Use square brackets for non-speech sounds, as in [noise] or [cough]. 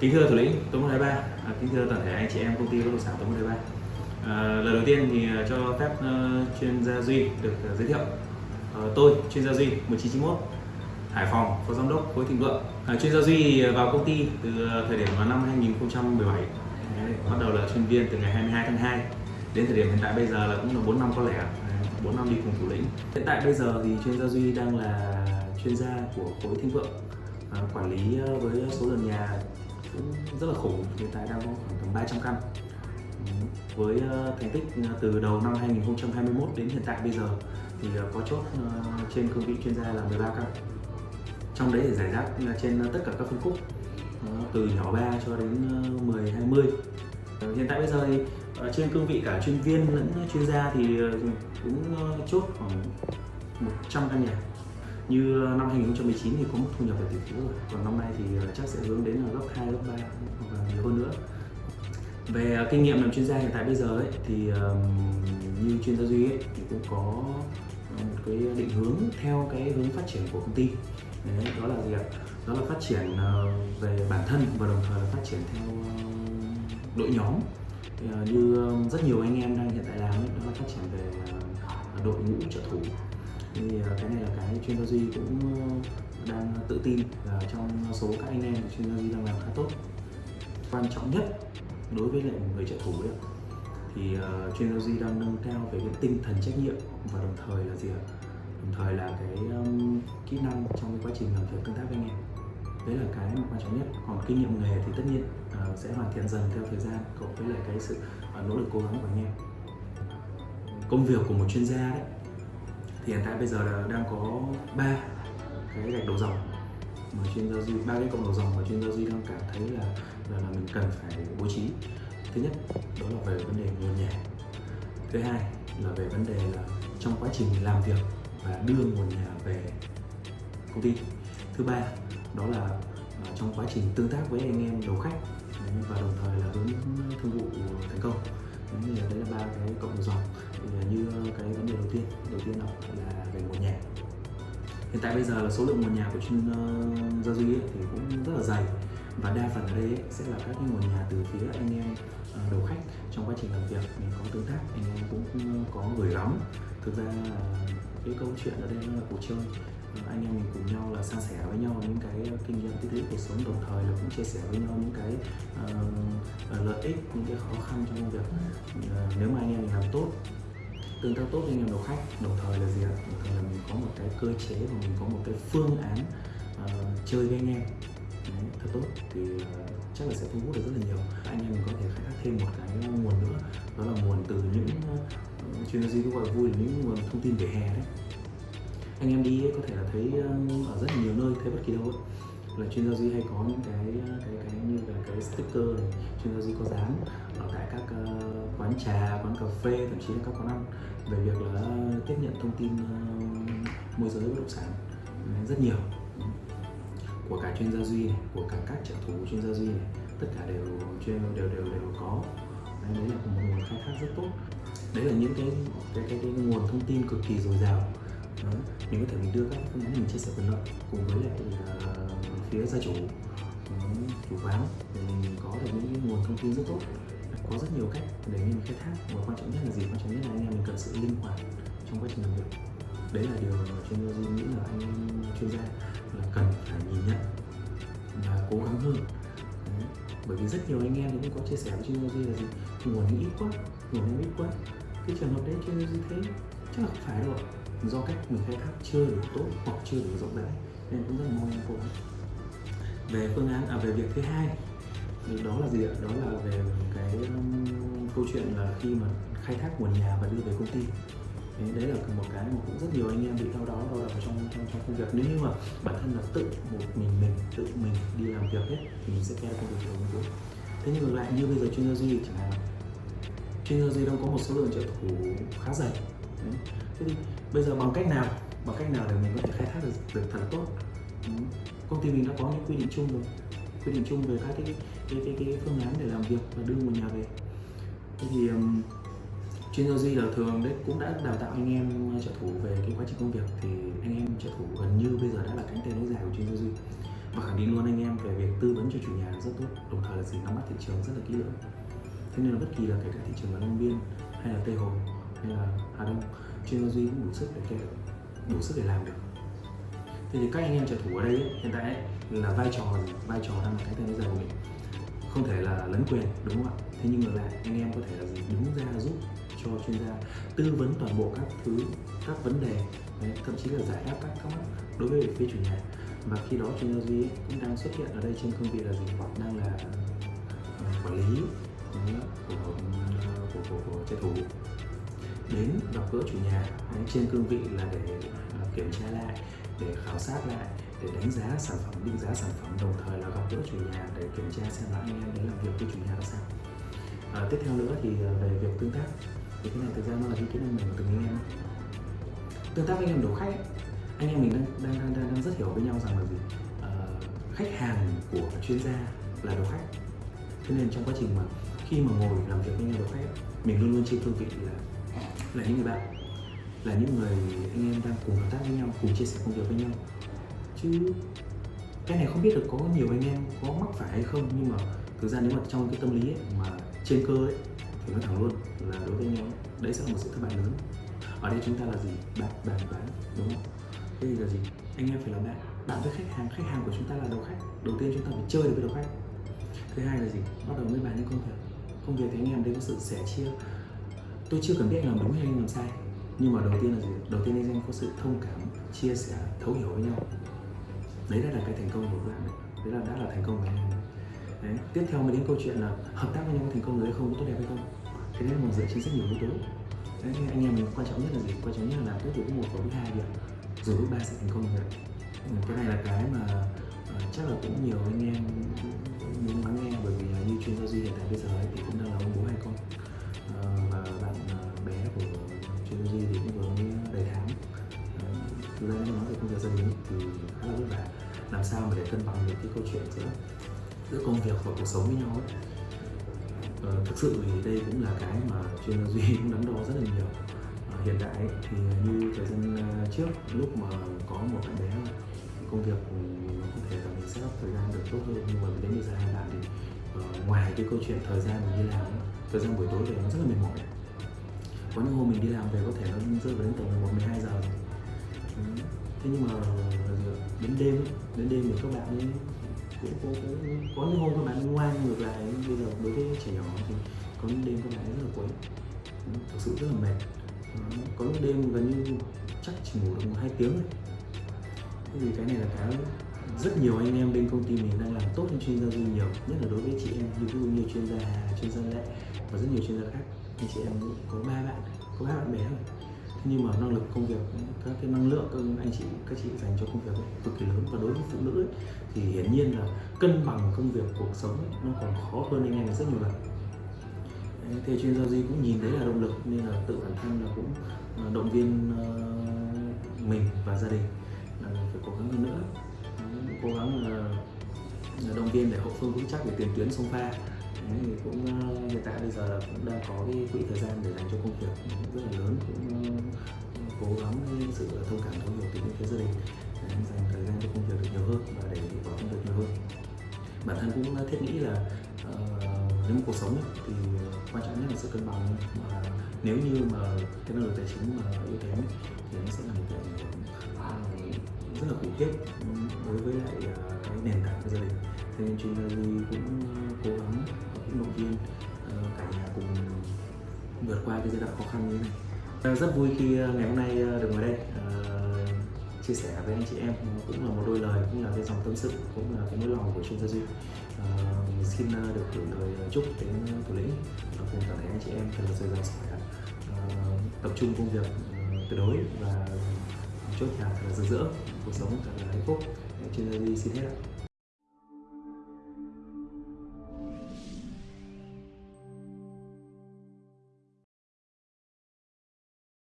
Kính thưa thủ lĩnh Tống 123, à, kính thưa toàn thể anh chị em công ty bất động sản Tống 123. À, lời đầu tiên thì à, cho phép uh, chuyên gia Duy được uh, giới thiệu. Uh, tôi chuyên gia Duy 1991, Hải Phòng, phó giám đốc khối Thịnh Vượng. À, chuyên gia Duy vào công ty từ thời điểm vào năm 2017. Bắt đầu là chuyên viên từ ngày 22 tháng 2 đến thời điểm hiện tại bây giờ là cũng là 4 năm có lẽ, 4 năm đi cùng thủ lĩnh hiện tại bây giờ thì chuyên gia Duy đang là chuyên gia của khối Thịnh Vượng à, quản lý với số lượng nhà cũng rất là khủng. Hiện tại đang có khoảng tầm 300 căn. Với ờ, thành tích ờ, từ đầu năm 2021 đến hiện tại bây giờ thì ờ, có chốt trên cương vị chuyên gia là 13 căn. Trong đấy thì giải rác trên tất cả các phân khúc từ nhỏ 3 cho đến 10 20 hiện tại bây giờ thì trên cương vị cả chuyên viên lẫn chuyên gia thì cũng chốt khoảng 100 căn nhà như năm 2019 thì có một thu nhập về tỷ phú rồi. Còn năm nay thì ờ, chắc sẽ hướng đến là gấp 2, gấp 3 hoặc là nhiều hơn nữa. Về ờ, kinh nghiệm làm chuyên gia hiện tại bây giờ ấy, thì như chuyên gia duy ấy, thì cũng có một cái định hướng theo cái hướng phát triển của công ty. Đấy, đó là gì ạ? Đó là phát triển ờ, về bản thân và đồng thời là phát triển theo đội nhóm. Như rất nhiều anh em đang hiện tại làm ấy, đó là phát triển về đội ngũ trợ thủ thì à, cái này là cái chuyên gia duy cũng ờ, đang tự tin là trong số các anh em chuyên gia duy đang làm khá tốt. Quan trọng nhất đối với lại người trợ thủ đấy thì uh, chuyên gia duy đang nâng cao về cái tinh thần trách nhiệm và đồng thời là gì ạ? Đồng thời là cái um, kỹ năng trong cái quá trình làm việc tương tác với anh em. Đấy là cái mà quan trọng nhất. Còn kinh nghiệm nghề thì tất nhiên uh, sẽ hoàn thiện dần theo thời gian cộng với lại cái sự uh, nỗ lực cố gắng của anh em. Công việc của một chuyên gia đấy thì hiện tại bây giờ là đang có ba cái gạch đầu dòng mà chuyên giao duy ba cái cộng đầu dòng mà chuyên giao duy đang cảm thấy là là, là mình cần phải bố trí. Thứ nhất đó là về vấn đề nguồn nhà thứ hai là về vấn đề là trong quá trình làm việc và đưa nguồn nhà về công ty. Thứ ba đó là à, trong quá trình tương tác với anh em đầu khách và đồng thời là hướng thương vụ thành công đấy là, đấy là ba cái cộng dòng. Như cái vấn đề đầu tiên đầu tiên là, là về nguồn nhà hiện tại bây giờ là số lượng nguồn nhà của chuyên uh, gia duy ấy, thì cũng rất là dày. Và đa phần ở đây ấy, sẽ là các cái nguồn nhà từ phía anh em uh, đầu khách trong quá trình làm việc. Mình có tương tác anh em cũng ờ, có gửi gắm thực ra là cái câu chuyện ở đây là cuộc chơi anh em mình cùng nhau là san sẻ với nhau những cái kinh nghiệm tích lũy cuộc sống đồng thời là cũng chia sẻ với nhau những cái uh, lợi ích những cái khó khăn trong công việc uh, nếu mà anh em mình làm tốt tương tác tốt với anh em đầu khách đồng thời là gì ạ? Đồng thời là mình có một cái cơ chế và mình có một cái phương án uh, chơi với anh em. Đấy, thật tốt. Thì uh, chắc là sẽ thu hút được rất là nhiều. Anh em mình có thể khai thác thêm một cái nguồn nữa đó là nguồn từ những uh, chuyên gia gì gọi vui là những nguồn thông tin về hè đấy anh em đi có thể là thấy ờ, ở rất nhiều nơi thấy bất kỳ đâu là chuyên gia duy hay có những cái ờ, cái cái như là cái sticker này chuyên gia duy có dán ở tại các uh, quán trà quán cà phê thậm chí là các quán ăn về việc là tiếp nhận thông tin uh, môi giới bất động sản. Rất nhiều. Của cả chuyên gia duy này của cả các trợ thủ chuyên gia duy này tất cả đều chuyên đều đều đều có. Đấy, đấy là một nguồn khai thác rất tốt. Đấy là những cái cái cái, cái nguồn thông tin cực kỳ dồi dào đó. mình có thể mình đưa các phương án mình chia sẻ quyền lợi cùng với lại uh, phía gia chủ. Chủ quán để mình có được những nguồn thông tin rất tốt. Có rất nhiều cách để mình khai thác. Và quan trọng nhất là gì? Quan trọng nhất là anh em mình cần sự linh hoạt trong quá trình làm việc. Đấy là điều mà chuyên gia duy nghĩ là anh em chuyên gia là cần phải nhìn nhận và cố gắng hơn. Đấy. bởi vì rất nhiều anh em cũng có chia sẻ với chuyên gia duy là gì? Nguồn ít quá nguồn ít quá. Cái trường hợp đấy chuyên gia duy thấy chắc là không phải đâu do cách mình khai thác chưa đủ tốt hoặc chưa đủ rộng rãi nên cũng rất là mong em cố về phương án à về việc thứ hai thì đó là gì ạ? Đó là về cái um, câu chuyện là khi mà khai thác nguồn nhà và đưa về công ty. Đấy, đấy là một cái mà cũng rất nhiều anh em bị đau đó đau đầu trong trong trong công việc. Nếu như mà bản thân là tự một mình mình tự mình đi làm việc hết thì mình sẽ theo công việc của mình thế nhưng ngược lại như bây giờ chuyên gia duy chẳng hạn chuyên gia duy đang có một số lượng trợ thủ khá dày đấy. thế thì bây giờ bằng cách nào bằng cách nào để mình có thể khai thác được, được thật tốt? Công ty mình đã có những quy định chung rồi. Quy định chung về các cái cái, cái, cái phương án để làm việc và đưa một nhà về. Thế thì um, chuyên gia duy là thường đấy cũng đã đào tạo anh em trợ thủ về cái quá trình công việc thì anh em trợ thủ gần như bây giờ đã là cánh tay nối dài của chuyên gia duy. Và khẳng định luôn anh em về việc tư vấn cho chủ nhà rất tốt đồng thời là gì nắm bắt thị trường rất là kỹ lưỡng. Thế nên là bất kỳ là kể cả thị trường là Long Biên hay là Tây Hồ hay là Hà Đông chuyên gia duy cũng đủ sức để kể đủ sức để làm được. Thế thì các anh em trợ thủ ở đây ấy, hiện tại ấy, là vai trò gì? vai trò đang là cái tên bây giờ của mình. Không thể là lấn quyền đúng không ạ? Thế nhưng ngược lại anh em có thể là gì? Đứng ra giúp cho chuyên gia tư vấn toàn bộ các thứ các vấn đề đấy, thậm chí là giải đáp các thắc mắc đối với phía chủ nhà. Và khi đó chuyên gia duy ấy cũng đang xuất hiện ở đây trên cương vị là gì? Đang là ờ, quản lý đấy, của, của, của, của trợ thủ đến gặp gỡ chủ nhà đấy, trên cương vị là để à, kiểm tra lại để khảo sát lại để đánh giá sản phẩm định giá sản phẩm đồng thời là gặp gỡ chủ nhà để kiểm tra xem là anh em đến làm việc với chủ nhà ra sao. À, tiếp theo nữa thì à, về việc tương tác. Thì cái này thực ra nó là cái kiến mình từng anh em. Tương tác với anh em đầu khách ấy, anh em mình đang đang đang đang, đang rất hiểu với nhau rằng là gì? À, khách hàng của chuyên gia là đầu khách. Thế nên trong quá trình mà khi mà ngồi làm việc với nhau đầu khách ấy, mình luôn luôn trên cương vị là là những người bạn là những người anh em đang cùng hợp tác với nhau cùng chia sẻ công việc với nhau. Chứ cái này không biết được có nhiều anh em có mắc phải hay không nhưng mà thực ra nếu mà trong cái tâm lý ấy, mà trên cơ ấy thì nói thẳng luôn là đối với anh em đấy sẽ là một sự thất bại lớn. Ở đây chúng ta là gì? Bạn bạn, bán đúng không? Thế thì là gì? Anh em phải là bạn. Bạn với khách hàng khách hàng của chúng ta là đầu khách. Đầu tiên chúng ta phải chơi được với đầu khách. Thứ hai là gì? Bắt đầu mới bàn những công việc. Công việc thì anh em đây có sự sẻ chia tôi chưa cần biết anh làm đúng hay anh làm sai. Nhưng mà đầu tiên là gì? Đầu tiên anh em có sự thông cảm chia sẻ thấu hiểu với nhau. Đấy đã là cái thành công của bạn đấy đấy là đã là thành công của anh em đấy. tiếp theo mới đến câu chuyện là hợp tác với nhau có thành công được hay không có tốt đẹp hay không. Thế đấy là một dựa trên rất nhiều yếu tố. Đấy nên anh em mình quan trọng nhất là gì? Quan trọng nhất là làm tốt từ bước một và bước hai việc rồi bước ba sẽ thành công được ừ, cái này là cái mà uh, chắc là cũng nhiều anh em muốn lắng nghe bởi vì uh, như chuyên gia duy hiện tại bây giờ ấy, thì cũng đang là ông bố hai con. Về công việc gia đình thì khá là làm sao mà để cân bằng được cái câu chuyện giữa giữa công việc và cuộc sống với nhau ấy Ờ, thực sự thì đây cũng là cái mà chuyên gia duy [laughs] cũng đắn đo rất là nhiều Ờ, hiện tại ấy, thì như thời gian ờ, trước lúc mà có một bạn bé công việc nó có thể là mình sẽ up thời gian được tốt hơn nhưng mà đến bây giờ hai bạn thì uh, ngoài cái câu chuyện thời gian mình đi làm ấy, thời gian buổi tối về nó rất là mệt mỏi có những hôm mình đi làm về có thể nó rơi vào đến tầm 1 12 giờ rồi. Ừ thế nhưng mà ờ, đến đêm ấy, đến đêm thì các bạn ấy cũng có, có, có những hôm các bạn ngoan ngược lại. Bây giờ đối với trẻ nhỏ thì có những đêm các bạn ấy rất là quấy thực sự rất là mệt. Có những đêm gần như chắc chỉ ngủ được một hai tiếng thôi. Thế thì cái này là cái rất nhiều anh em bên công ty mình đang làm tốt hơn chuyên gia duy nhiều nhất là đối với chị em như ví dụ như chuyên gia Hà, chuyên gia Lệ và rất nhiều chuyên gia khác. Thì chị em có ba bạn có ba bạn bé rồi nhưng mà năng lực công việc các cái năng lượng các anh chị các chị dành cho công việc ấy, cực kỳ lớn. Và đối với phụ nữ ấy, thì hiển nhiên là cân bằng công việc cuộc sống ấy, nó còn khó hơn anh em rất nhiều lần. Đấy, thì chuyên gia duy cũng nhìn đấy là động lực nên là tự bản thân là cũng ờ, động viên ờ, mình và gia đình là phải cố gắng hơn nữa. Cố gắng là, là động viên để hậu phương vững chắc để tiền tuyến sông pha. Đấy, thì cũng ờ, hiện tại bây giờ là cũng đang có cái quỹ thời gian để dành cho công việc rất là lớn cũng ờ, cố gắng sự thông cảm thấu hiểu từ bên phía gia đình để dành thời gian cho công việc được nhiều hơn và để hiệu quả công việc nhiều hơn. Bản thân cũng ờ, thiết nghĩ là uh, nếu mà cuộc sống ấy, thì quan trọng nhất là sự cân bằng mà nếu như mà cái năng lực tài chính mà yếu kém thì nó sẽ là một cái à, rất là khủng khiếp đối với lại à, cái nền tảng của gia đình. Thế nên chuyên gia cũng cái giai đoạn khó khăn như thế này. À, rất vui khi à, ngày hôm nay à, được ngồi đây uh, chia sẻ với anh chị em cũng là một đôi lời cũng là cái dòng tâm sự cũng là cái nỗi lòng của chuyên gia duy. Uh, xin được gửi lời chúc đến thủ lĩnh và cùng toàn thể anh chị em thật là dồi dào sức khỏe. Tập trung công việc tuyệt đối và chốt nhà thật là rực rỡ cuộc sống thật là hạnh phúc. Chuyên gia duy xin hết ạ.